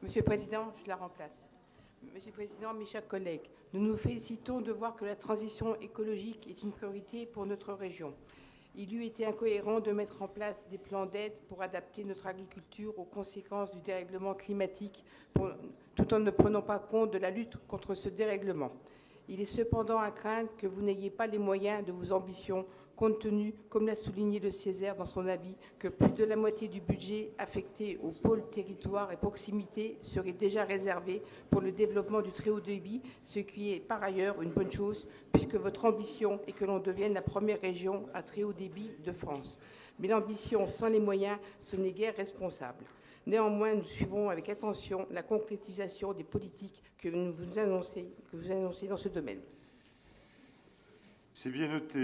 Monsieur le Président, je la remplace. Monsieur le Président, mes chers collègues, nous nous félicitons de voir que la transition écologique est une priorité pour notre région. Il eût été incohérent de mettre en place des plans d'aide pour adapter notre agriculture aux conséquences du dérèglement climatique, tout en ne prenant pas compte de la lutte contre ce dérèglement. Il est cependant à craindre que vous n'ayez pas les moyens de vos ambitions, compte tenu, comme l'a souligné le Césaire dans son avis, que plus de la moitié du budget affecté aux pôles territoires et proximité serait déjà réservé pour le développement du très haut débit, ce qui est par ailleurs une bonne chose, puisque votre ambition est que l'on devienne la première région à très haut débit de France. Mais l'ambition sans les moyens, ce n'est guère responsable. Néanmoins, nous suivrons avec attention la concrétisation des politiques que, vous annoncez, vous annoncez dans ce domaine. C'est bien noté.